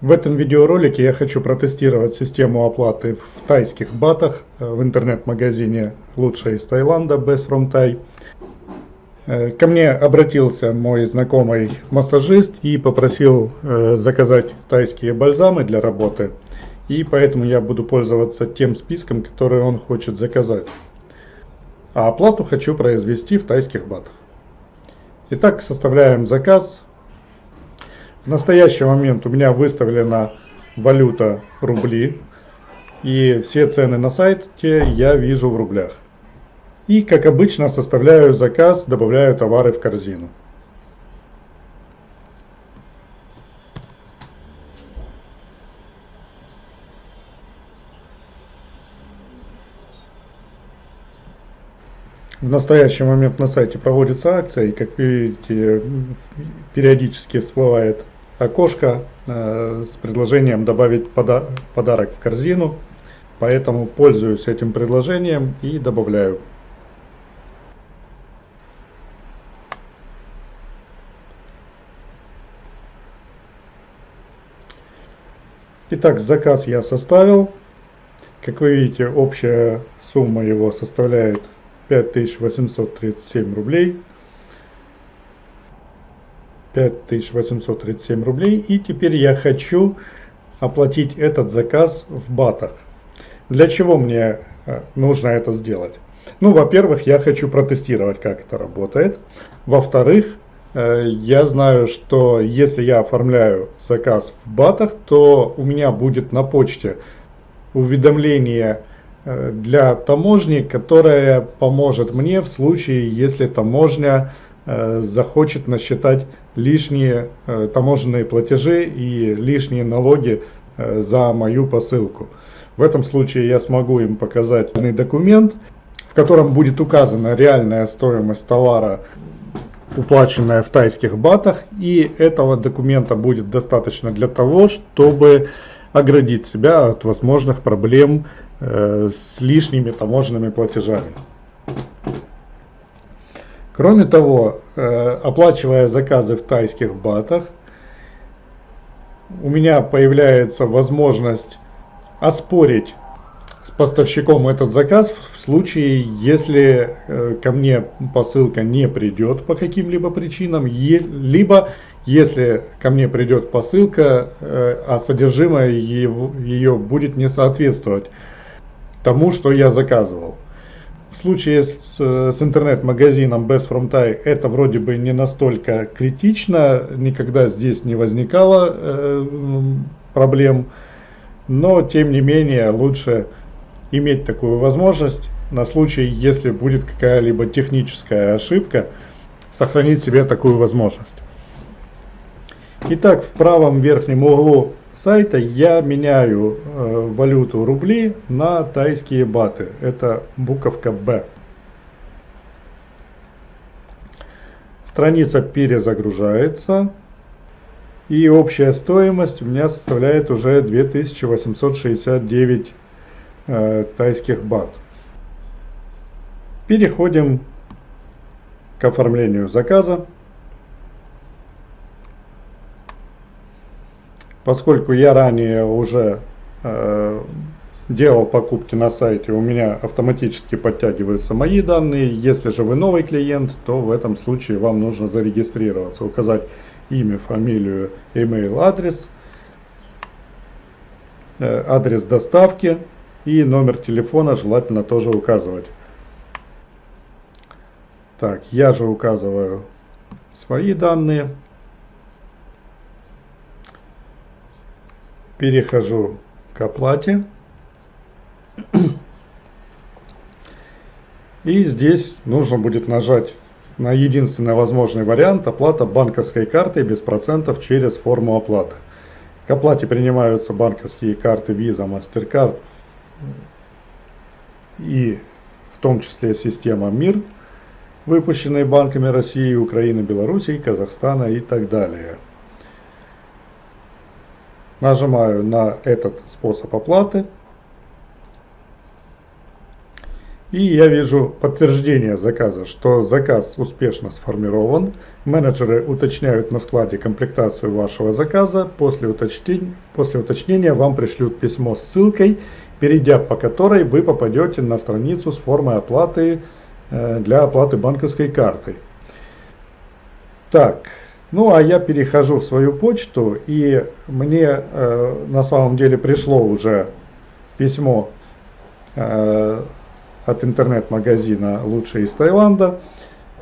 В этом видеоролике я хочу протестировать систему оплаты в тайских батах э, в интернет-магазине «Лучшее из Таиланда» Best from Thai. Э, ко мне обратился мой знакомый массажист и попросил э, заказать тайские бальзамы для работы. И поэтому я буду пользоваться тем списком, который он хочет заказать. А оплату хочу произвести в тайских батах. Итак, составляем заказ. В настоящий момент у меня выставлена валюта рубли. И все цены на сайте я вижу в рублях. И как обычно составляю заказ, добавляю товары в корзину. В настоящий момент на сайте проводится акция, и как видите, периодически всплывает окошко э, с предложением добавить пода подарок в корзину. Поэтому пользуюсь этим предложением и добавляю. Итак, заказ я составил. Как вы видите, общая сумма его составляет 5837 рублей. 5837 рублей. И теперь я хочу оплатить этот заказ в батах. Для чего мне э, нужно это сделать? Ну, во-первых, я хочу протестировать, как это работает. Во-вторых, э, я знаю, что если я оформляю заказ в батах, то у меня будет на почте уведомление э, для таможни, которое поможет мне в случае, если таможня захочет насчитать лишние э, таможенные платежи и лишние налоги э, за мою посылку. В этом случае я смогу им показать документ, в котором будет указана реальная стоимость товара, уплаченная в тайских батах. И этого документа будет достаточно для того, чтобы оградить себя от возможных проблем с лишними таможенными платежами. Кроме того, э, оплачивая заказы в тайских батах, у меня появляется возможность оспорить с поставщиком этот заказ в случае, если э, ко мне посылка не придет по каким-либо причинам, либо если ко мне придет посылка, э, а содержимое ее будет не соответствовать тому, что я заказывал. В случае с, с интернет-магазином Best From Thai это вроде бы не настолько критично, никогда здесь не возникало э, проблем, но тем не менее лучше иметь такую возможность на случай, если будет какая-либо техническая ошибка, сохранить себе такую возможность. Итак, в правом верхнем углу сайта я меняю э, валюту рубли на тайские баты. Это буковка Б. Страница перезагружается. И общая стоимость у меня составляет уже 2869 э, тайских бат. Переходим к оформлению заказа. Поскольку я ранее уже э, делал покупки на сайте, у меня автоматически подтягиваются мои данные. Если же вы новый клиент, то в этом случае вам нужно зарегистрироваться, указать имя, фамилию, email, адрес, э, адрес доставки и номер телефона желательно тоже указывать. Так, я же указываю свои данные. Перехожу к оплате. И здесь нужно будет нажать на единственный возможный вариант оплата банковской картой без процентов через форму оплаты. К оплате принимаются банковские карты Visa, MasterCard и в том числе система МИР, выпущенные банками России, Украины, Белоруссии, Казахстана и так далее. Нажимаю на этот способ оплаты. И я вижу подтверждение заказа, что заказ успешно сформирован. Менеджеры уточняют на складе комплектацию вашего заказа. После уточнения, после уточнения вам пришлют письмо с ссылкой, перейдя по которой вы попадете на страницу с формой оплаты э, для оплаты банковской картой. Так, ну а я перехожу в свою почту и мне э, на самом деле пришло уже письмо э, от интернет-магазина «Лучшие из Таиланда».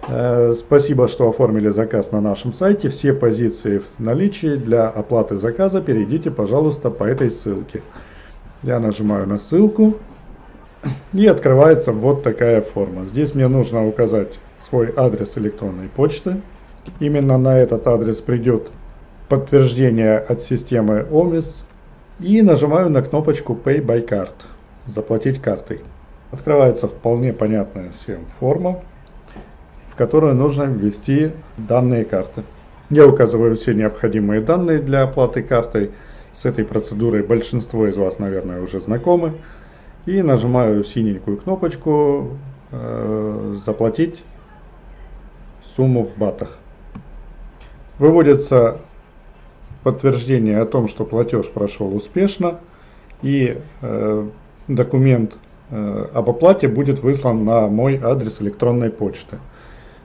Э, спасибо, что оформили заказ на нашем сайте. Все позиции в наличии для оплаты заказа перейдите, пожалуйста, по этой ссылке. Я нажимаю на ссылку и открывается вот такая форма. Здесь мне нужно указать свой адрес электронной почты. Именно на этот адрес придет подтверждение от системы OMIS. И нажимаю на кнопочку Pay by Card. Заплатить картой. Открывается вполне понятная всем форма, в которую нужно ввести данные карты. Я указываю все необходимые данные для оплаты картой. С этой процедурой большинство из вас, наверное, уже знакомы. И нажимаю синенькую кнопочку э, «Заплатить сумму в батах». Выводится подтверждение о том, что платеж прошел успешно. И э, документ Э, об оплате будет выслан на мой адрес электронной почты.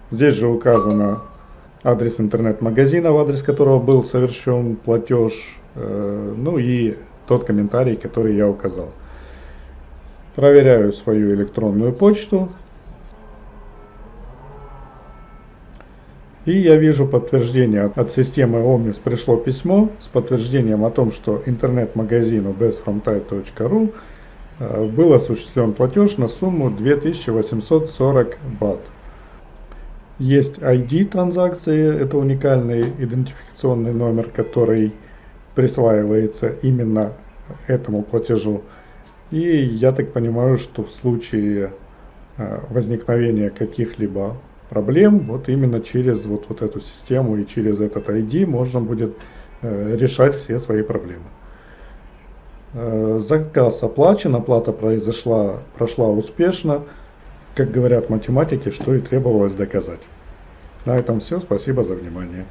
Здесь же указано адрес интернет-магазина, в адрес которого был совершен платеж, э, ну и тот комментарий, который я указал. Проверяю свою электронную почту. И я вижу подтверждение от системы OMIS пришло письмо с подтверждением о том, что интернет-магазину bestfromthai.ru Э, был осуществлен платеж на сумму 2840 бат. Есть ID транзакции, это уникальный идентификационный номер, который присваивается именно этому платежу. И я так понимаю, что в случае э, возникновения каких-либо проблем, вот именно через вот, вот эту систему и через этот ID можно будет э, решать все свои проблемы. Э, заказ оплачен, оплата произошла, прошла успешно. Как говорят математики, что и требовалось доказать. На этом все. Спасибо за внимание.